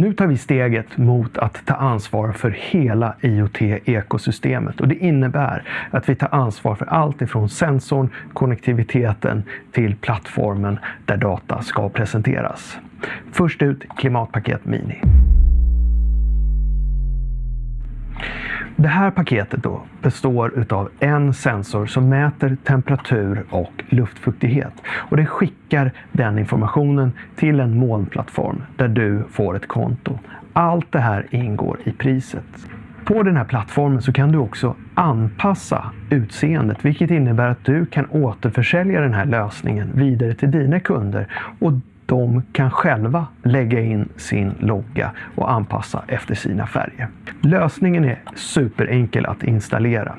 Nu tar vi steget mot att ta ansvar för hela IoT-ekosystemet och det innebär att vi tar ansvar för allt ifrån sensorn, konnektiviteten till plattformen där data ska presenteras. Först ut Klimatpaket Mini. Det här paketet då består av en sensor som mäter temperatur och luftfuktighet. Och det skickar den informationen till en molnplattform där du får ett konto. Allt det här ingår i priset. På den här plattformen så kan du också anpassa utseendet, vilket innebär att du kan återförsälja den här lösningen vidare till dina kunder och de kan själva lägga in sin logga och anpassa efter sina färger. Lösningen är superenkel att installera.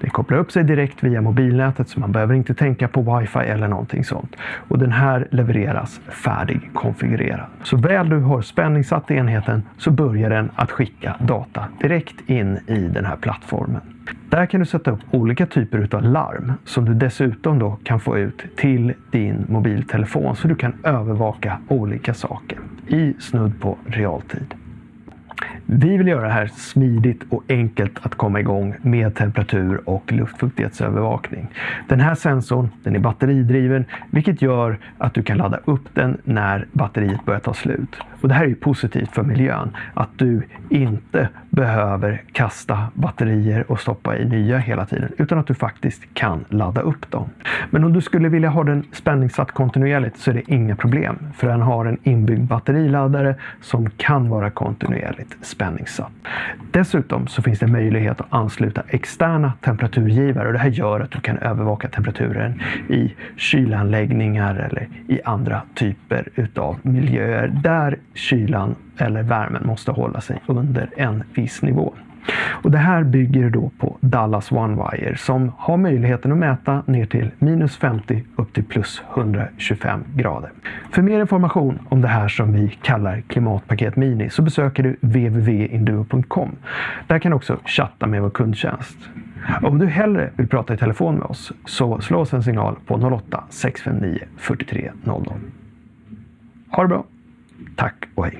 Den kopplar upp sig direkt via mobilnätet så man behöver inte tänka på wifi eller någonting sånt. Och den här levereras färdig konfigurerad. Så väl du har spänningssatt enheten så börjar den att skicka data direkt in i den här plattformen. Där kan du sätta upp olika typer av larm som du dessutom då kan få ut till din mobiltelefon så du kan övervaka olika saker i snudd på realtid. Vi vill göra det här smidigt och enkelt att komma igång med temperatur och luftfuktighetsövervakning. Den här sensorn den är batteridriven vilket gör att du kan ladda upp den när batteriet börjar ta slut. Och Det här är positivt för miljön, att du inte behöver kasta batterier och stoppa i nya hela tiden, utan att du faktiskt kan ladda upp dem. Men om du skulle vilja ha den spänningssatt kontinuerligt så är det inga problem, för den har en inbyggd batteriladdare som kan vara kontinuerligt spänningssatt. Dessutom så finns det möjlighet att ansluta externa temperaturgivare och det här gör att du kan övervaka temperaturen i kylanläggningar eller i andra typer utav miljöer där kylan eller värmen måste hålla sig under en viss nivå. Och det här bygger då på Dallas OneWire som har möjligheten att mäta ner till minus 50 upp till plus 125 grader. För mer information om det här som vi kallar Klimatpaket Mini så besöker du www.induo.com. Där kan du också chatta med vår kundtjänst. Om du hellre vill prata i telefon med oss så slå oss en signal på 08 659 43 00. Ha det bra! Tack och hej!